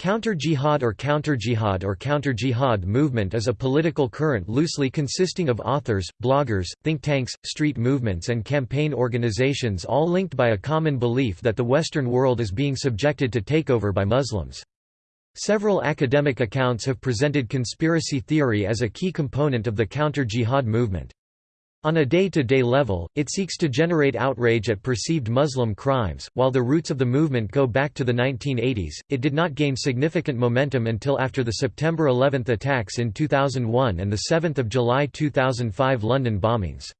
Counter-jihad or counter-jihad or counter-jihad movement is a political current loosely consisting of authors, bloggers, think tanks, street movements and campaign organizations all linked by a common belief that the Western world is being subjected to takeover by Muslims. Several academic accounts have presented conspiracy theory as a key component of the counter-jihad movement. On a day-to-day -day level, it seeks to generate outrage at perceived Muslim crimes. While the roots of the movement go back to the 1980s, it did not gain significant momentum until after the September 11 attacks in 2001 and the 7 July 2005 London bombings.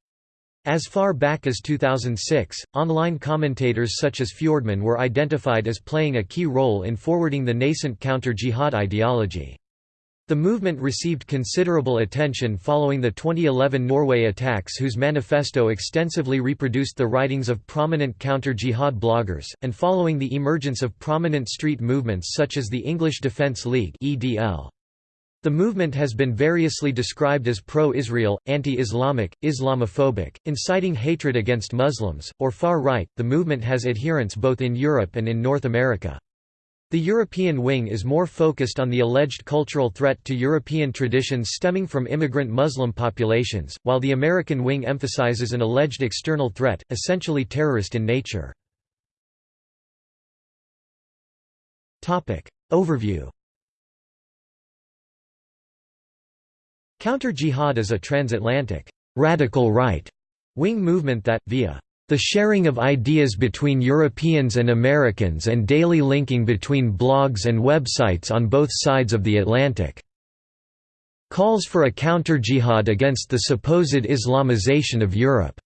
As far back as 2006, online commentators such as Fjordman were identified as playing a key role in forwarding the nascent counter-jihad ideology. The movement received considerable attention following the 2011 Norway attacks whose manifesto extensively reproduced the writings of prominent counter-jihad bloggers, and following the emergence of prominent street movements such as the English Defence League The movement has been variously described as pro-Israel, anti-Islamic, Islamophobic, inciting hatred against Muslims, or far-right. The movement has adherents both in Europe and in North America. The European wing is more focused on the alleged cultural threat to European traditions stemming from immigrant Muslim populations, while the American wing emphasizes an alleged external threat, essentially terrorist in nature. Overview Counter-jihad is a transatlantic, radical right wing movement that, via the sharing of ideas between Europeans and Americans and daily linking between blogs and websites on both sides of the Atlantic. Calls for a counter-jihad against the supposed Islamization of Europe.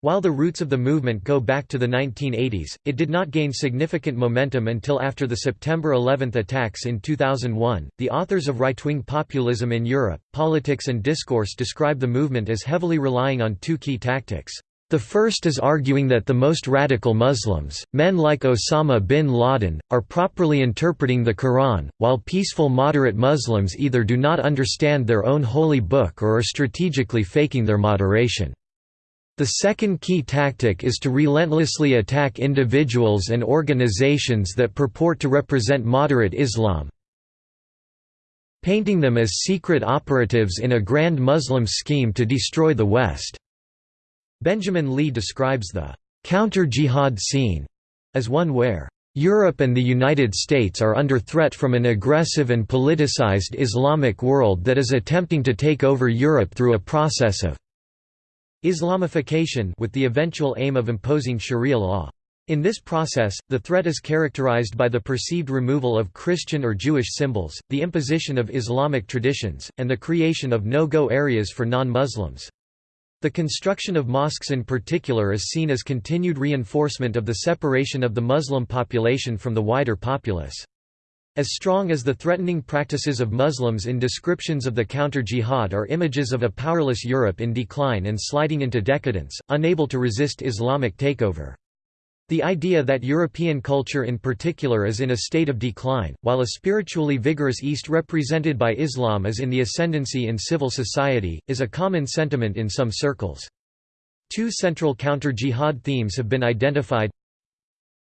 While the roots of the movement go back to the 1980s, it did not gain significant momentum until after the September 11 attacks in 2001. The authors of Right Wing Populism in Europe, Politics and Discourse describe the movement as heavily relying on two key tactics. The first is arguing that the most radical Muslims, men like Osama bin Laden, are properly interpreting the Quran, while peaceful moderate Muslims either do not understand their own holy book or are strategically faking their moderation. The second key tactic is to relentlessly attack individuals and organizations that purport to represent moderate Islam, painting them as secret operatives in a grand Muslim scheme to destroy the West. Benjamin Lee describes the counter-jihad scene as one where Europe and the United States are under threat from an aggressive and politicized Islamic world that is attempting to take over Europe through a process of Islamification with the eventual aim of imposing Sharia law. In this process, the threat is characterized by the perceived removal of Christian or Jewish symbols, the imposition of Islamic traditions, and the creation of no-go areas for non-Muslims. The construction of mosques in particular is seen as continued reinforcement of the separation of the Muslim population from the wider populace. As strong as the threatening practices of Muslims in descriptions of the counter-jihad are images of a powerless Europe in decline and sliding into decadence, unable to resist Islamic takeover. The idea that European culture in particular is in a state of decline, while a spiritually vigorous East represented by Islam is in the ascendancy in civil society, is a common sentiment in some circles. Two central counter-jihad themes have been identified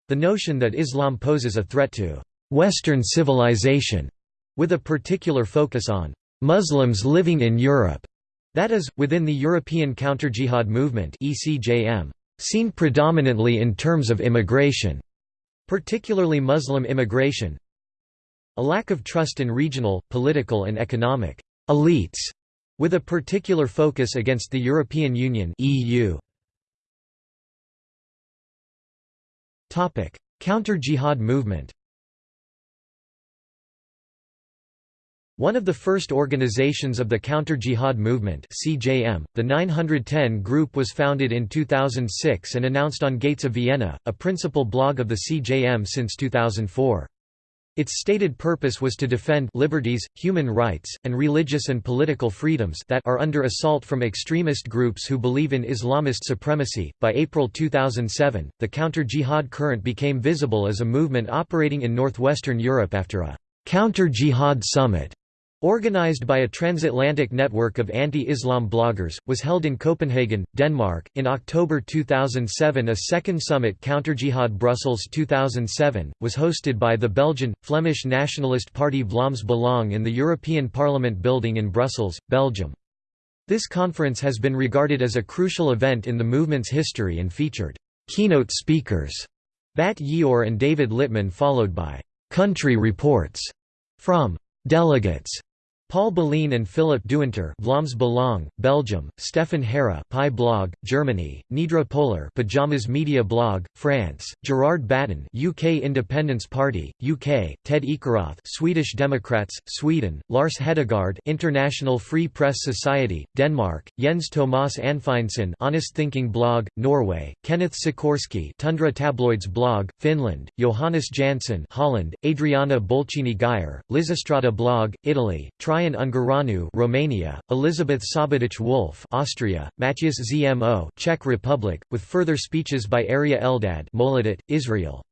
The notion that Islam poses a threat to «Western civilization», with a particular focus on «Muslims living in Europe», that is, within the European counter-jihad movement ECJM seen predominantly in terms of immigration, particularly Muslim immigration, a lack of trust in regional, political and economic elites, with a particular focus against the European Union (EU). Topic: Counter-jihad movement. One of the first organizations of the counter-jihad movement CJM, the 910 Group was founded in 2006 and announced on Gates of Vienna, a principal blog of the CJM since 2004. Its stated purpose was to defend liberties, human rights, and religious and political freedoms that are under assault from extremist groups who believe in Islamist supremacy. By April 2007, the counter-jihad current became visible as a movement operating in northwestern Europe after a counter-jihad summit Organized by a transatlantic network of anti-Islam bloggers, was held in Copenhagen, Denmark. In October 2007 a second summit Counterjihad Brussels 2007, was hosted by the Belgian, Flemish nationalist party Vlaams Belang in the European Parliament building in Brussels, Belgium. This conference has been regarded as a crucial event in the movement's history and featured keynote speakers, Bat Ye'or and David Littman followed by country reports from delegates Paul Beliën and Filip Dewinter Vlaams Belang, Belgium, Stefan Herre Pi blog, Germany, Nidra Poller Pajamas Media blog, France, Gerard Batten UK Independence Party, UK, Ted Ekeroth Swedish Democrats, Sweden, Lars Hedegaard International Free Press Society, Denmark, Jens Thomas Anfindsen Honest Thinking blog, Norway, Kenneth Sikorski Tundra Tabloids blog, Finland, Johannes Jansson Holland, Adriana Bolcini Geyer, Lysistrata blog, Italy, Traian Ungureanu, Romania, Elisabeth Sabaditsch-Wolff, Austria, Matthias Zmo, Czech Republic, with further speeches by Aryeh Eldad, Moledet, Israel.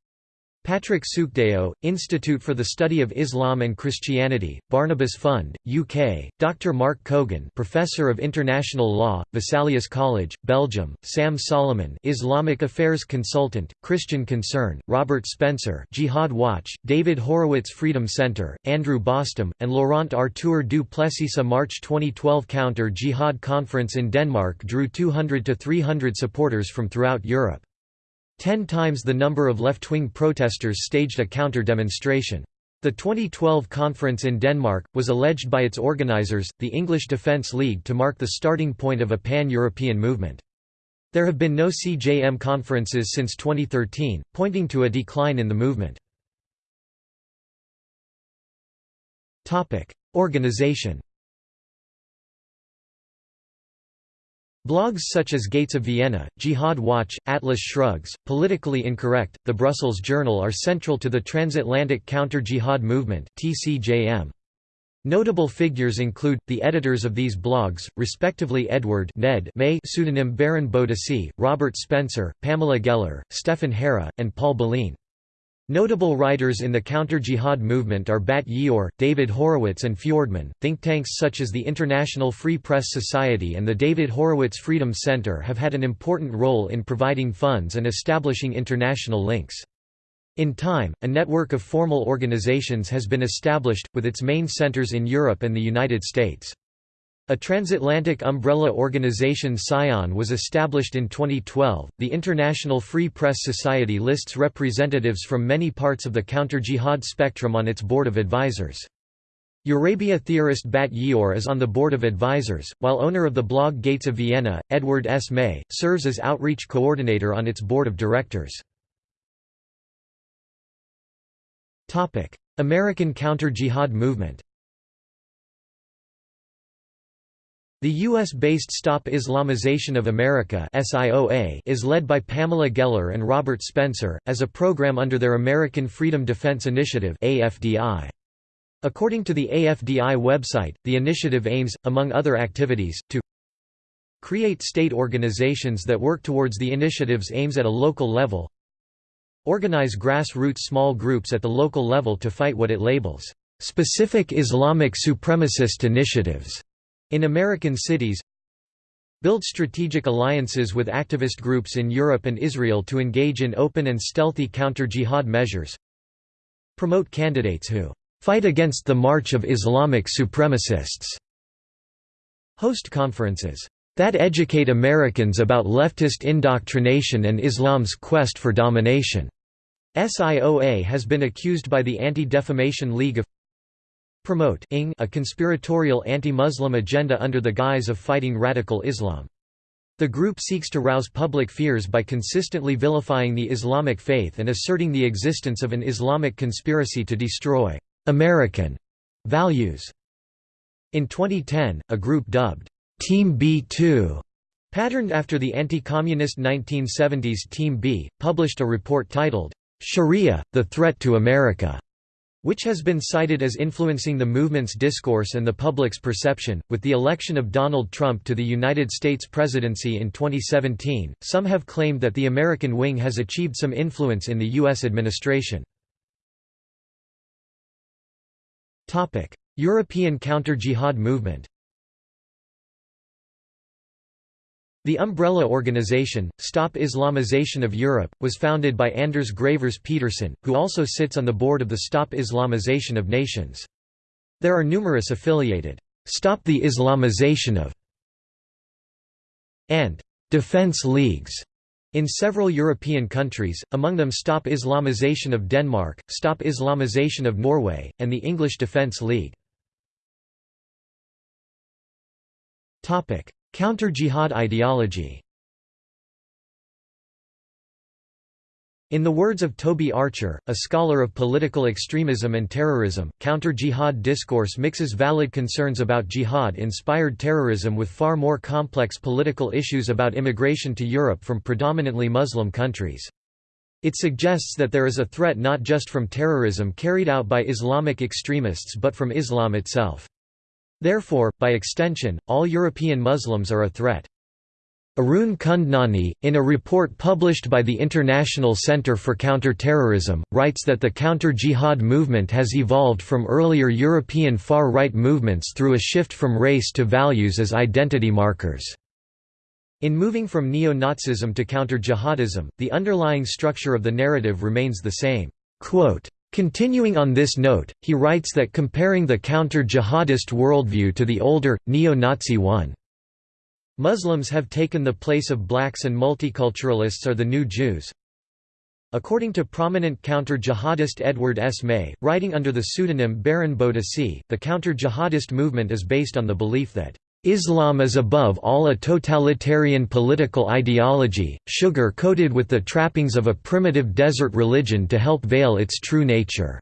Patrick Sookhdeo, Institute for the Study of Islam and Christianity, Barnabas Fund, UK, Dr. Mark Kogan Professor of International Law, Vesalius College, Belgium, Sam Solomon Islamic Affairs Consultant, Christian Concern, Robert Spencer Jihad Watch, David Horowitz Freedom Center, Andrew Bostom, and Laurent Arthur du Plessis A March 2012 counter-jihad conference in Denmark drew 200 to 300 supporters from throughout Europe. Ten times the number of left-wing protesters staged a counter-demonstration. The 2012 conference in Denmark, was alleged by its organizers, the English Defence League to mark the starting point of a pan-European movement. There have been no CJM conferences since 2013, pointing to a decline in the movement. Organization Blogs such as Gates of Vienna, Jihad Watch, Atlas Shrugs, Politically Incorrect, The Brussels Journal are central to the transatlantic counter-jihad movement. Notable figures include, the editors of these blogs, respectively Edward Ned May pseudonym Baron Bodissey, Robert Spencer, Pamela Geller, Stefan Herre, and Paul Beliën. Notable writers in the counter-jihad movement are Bat Ye'or, David Horowitz and Fjordman. Think tanks such as the International Free Press Society and the David Horowitz Freedom Center have had an important role in providing funds and establishing international links. In time, a network of formal organizations has been established, with its main centers in Europe and the United States. A transatlantic umbrella organization SION was established in 2012. The International Free Press Society lists representatives from many parts of the counter-jihad spectrum on its board of advisors. Eurabia theorist Bat Ye'or is on the board of advisors, while owner of the blog Gates of Vienna, Edward S. May, serves as outreach coordinator on its board of directors. American counter-jihad movement The U.S.-based Stop Islamization of America is led by Pamela Geller and Robert Spencer, as a program under their American Freedom Defense Initiative According to the AFDI website, the initiative aims, among other activities, to create state organizations that work towards the initiative's aims at a local level organize grassroots small groups at the local level to fight what it labels, "...specific Islamic supremacist initiatives." In American cities Build strategic alliances with activist groups in Europe and Israel to engage in open and stealthy counter-jihad measures Promote candidates who "...fight against the march of Islamic supremacists." Host conferences that educate Americans about leftist indoctrination and Islam's quest for domination. SIOA has been accused by the Anti-Defamation League of promote a conspiratorial anti-Muslim agenda under the guise of fighting radical Islam. The group seeks to rouse public fears by consistently vilifying the Islamic faith and asserting the existence of an Islamic conspiracy to destroy American values. In 2010, a group dubbed Team B2, patterned after the anti-communist 1970s Team B, published a report titled, Sharia, the Threat to America which has been cited as influencing the movement's discourse and the public's perception. With the election of Donald Trump to the United States presidency in 2017, some have claimed that the American wing has achieved some influence in the U.S. administration. European counter-jihad movement The umbrella organization, Stop Islamization of Europe, was founded by Anders Gravers Petersen, who also sits on the board of the Stop Islamization of Nations. There are numerous affiliated, Stop the Islamization of and Defense Leagues in several European countries, among them Stop Islamization of Denmark, Stop Islamization of Norway, and the English Defence League. Counter-jihad ideology In the words of Toby Archer, a scholar of political extremism and terrorism, counter-jihad discourse mixes valid concerns about jihad-inspired terrorism with far more complex political issues about immigration to Europe from predominantly Muslim countries. It suggests that there is a threat not just from terrorism carried out by Islamic extremists but from Islam itself. Therefore, by extension, all European Muslims are a threat. Arun Kundnani, in a report published by the International Center for Counter-Terrorism, writes that the counter-jihad movement has evolved from earlier European far-right movements through a shift from race to values as identity markers. In moving from neo-Nazism to counter-jihadism, the underlying structure of the narrative remains the same. Quote, Continuing on this note, he writes that comparing the counter-jihadist worldview to the older, neo-Nazi one Muslims have taken the place of blacks and multiculturalists are the new Jews. According to prominent counter-jihadist Edward S. May, writing under the pseudonym Baron Bodissey, the counter-jihadist movement is based on the belief that Islam is above all a totalitarian political ideology, sugar-coated with the trappings of a primitive desert religion to help veil its true nature.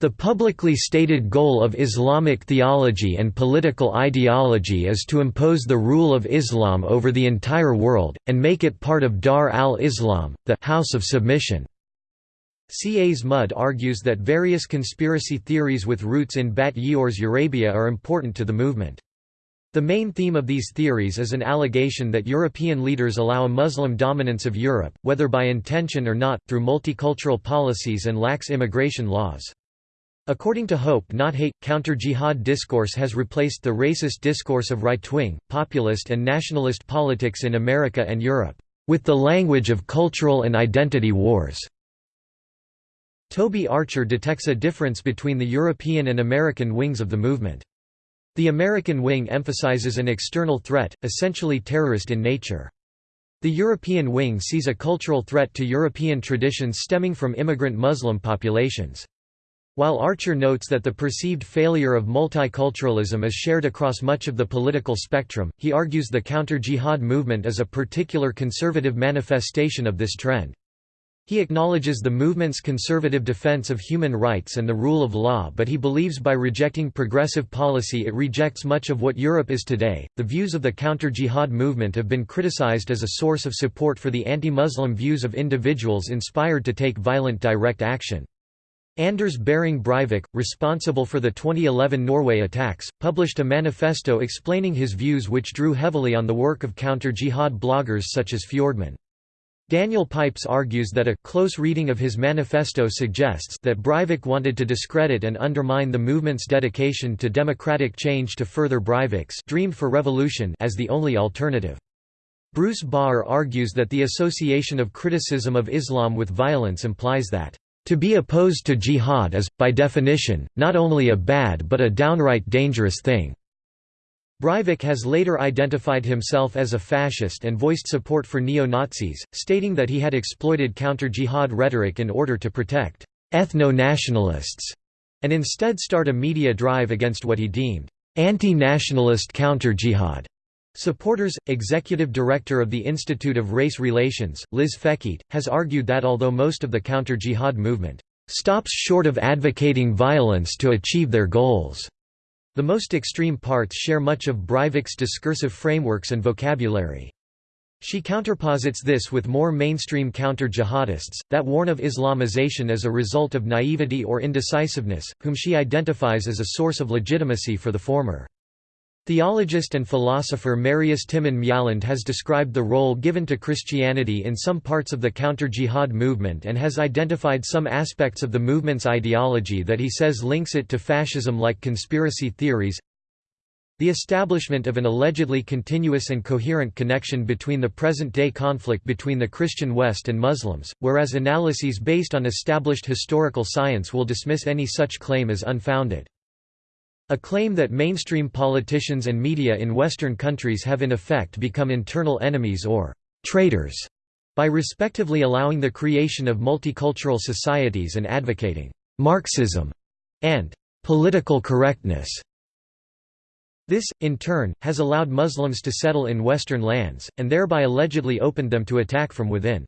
The publicly stated goal of Islamic theology and political ideology is to impose the rule of Islam over the entire world, and make it part of Dar al-Islam, the House of Submission. Cas Mudde argues that various conspiracy theories with roots in Bat Ye'or's Eurabia are important to the movement. The main theme of these theories is an allegation that European leaders allow a Muslim dominance of Europe, whether by intention or not, through multicultural policies and lax immigration laws. According to Hope Not Hate, counter-jihad discourse has replaced the racist discourse of right-wing, populist and nationalist politics in America and Europe, with the language of cultural and identity wars. Toby Archer detects a difference between the European and American wings of the movement. The American wing emphasizes an external threat, essentially terrorist in nature. The European wing sees a cultural threat to European traditions stemming from immigrant Muslim populations. While Archer notes that the perceived failure of multiculturalism is shared across much of the political spectrum, he argues the counter-jihad movement is a particular conservative manifestation of this trend. He acknowledges the movement's conservative defense of human rights and the rule of law, but he believes by rejecting progressive policy it rejects much of what Europe is today. The views of the counter jihad movement have been criticized as a source of support for the anti Muslim views of individuals inspired to take violent direct action. Anders Behring Breivik, responsible for the 2011 Norway attacks, published a manifesto explaining his views which drew heavily on the work of counter-jihad bloggers such as Fjordman. Daniel Pipes argues that a close reading of his manifesto suggests that Breivik wanted to discredit and undermine the movement's dedication to democratic change to further Breivik's dream for revolution as the only alternative. Bruce Bawer argues that the association of criticism of Islam with violence implies that to be opposed to jihad is, by definition, not only a bad but a downright dangerous thing. Breivik has later identified himself as a fascist and voiced support for neo-Nazis, stating that he had exploited counter-jihad rhetoric in order to protect ethno-nationalists, and instead start a media drive against what he deemed anti-nationalist counter-jihad. Supporters, Executive Director of the Institute of Race Relations, Liz Fekete, has argued that although most of the counter-jihad movement stops short of advocating violence to achieve their goals, the most extreme parts share much of Breivik's discursive frameworks and vocabulary. She counterposits this with more mainstream counter-jihadists, that warn of Islamization as a result of naivety or indecisiveness, whom she identifies as a source of legitimacy for the former. Theologist and philosopher Marius Timmann Mjaaland has described the role given to Christianity in some parts of the counter-jihad movement and has identified some aspects of the movement's ideology that he says links it to fascism like conspiracy theories. The establishment of an allegedly continuous and coherent connection between the present-day conflict between the Christian West and Muslims, whereas analyses based on established historical science will dismiss any such claim as unfounded. A claim that mainstream politicians and media in Western countries have in effect become internal enemies or «traitors» by respectively allowing the creation of multicultural societies and advocating «Marxism» and «political correctness». This, in turn, has allowed Muslims to settle in Western lands, and thereby allegedly opened them to attack from within.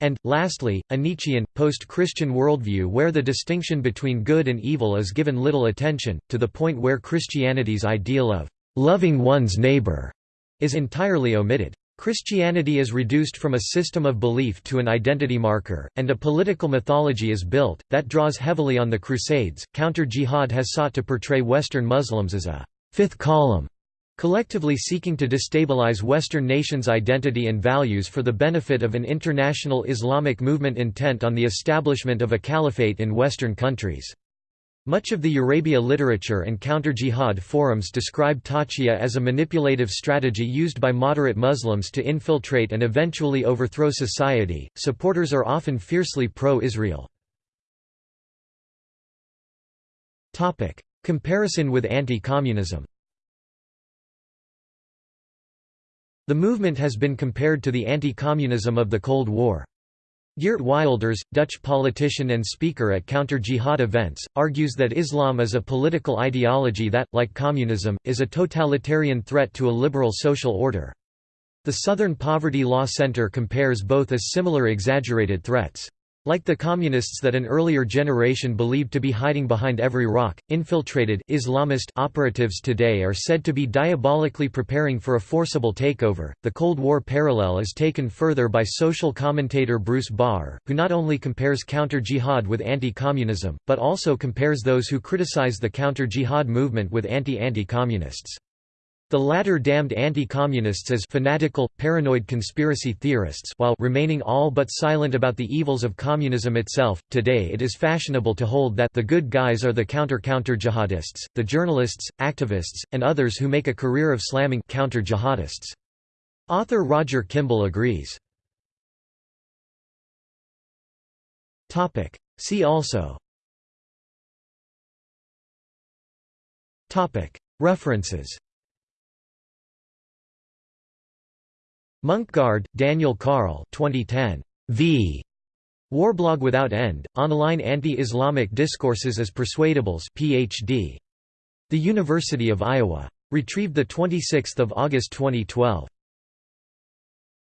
And, lastly, a Nietzschean, post-Christian worldview where the distinction between good and evil is given little attention, to the point where Christianity's ideal of «loving one's neighbor» is entirely omitted. Christianity is reduced from a system of belief to an identity marker, and a political mythology is built, that draws heavily on the Crusades. Counter jihad has sought to portray Western Muslims as a fifth column collectively seeking to destabilize Western nations' identity and values for the benefit of an international Islamic movement intent on the establishment of a caliphate in Western countries. Much of the Eurabia literature and counter-jihad forums describe taqiyya as a manipulative strategy used by moderate Muslims to infiltrate and eventually overthrow society. Supporters are often fiercely pro-Israel. Topic: Comparison with anti-communism. The movement has been compared to the anti-communism of the Cold War. Geert Wilders, Dutch politician and speaker at counter-jihad events, argues that Islam is a political ideology that, like communism, is a totalitarian threat to a liberal social order. The Southern Poverty Law Center compares both as similar exaggerated threats. Like the communists that an earlier generation believed to be hiding behind every rock, infiltrated Islamist operatives today are said to be diabolically preparing for a forcible takeover. The Cold War parallel is taken further by social commentator Bruce Bawer, who not only compares counter-jihad with anti-communism, but also compares those who criticize the counter-jihad movement with anti-anti-communists. The latter damned anti-communists as fanatical, paranoid conspiracy theorists while remaining all but silent about the evils of communism itself. Today it is fashionable to hold that the good guys are the counter-counter jihadists, the journalists, activists, and others who make a career of slamming counter-jihadists. Author Roger Kimball agrees. See also References Munkgaard, Daniel Carl 2010. V. Warblog Without End, Online Anti-Islamic Discourses as Persuadables Ph.D. The University of Iowa. Retrieved 26 August 2012.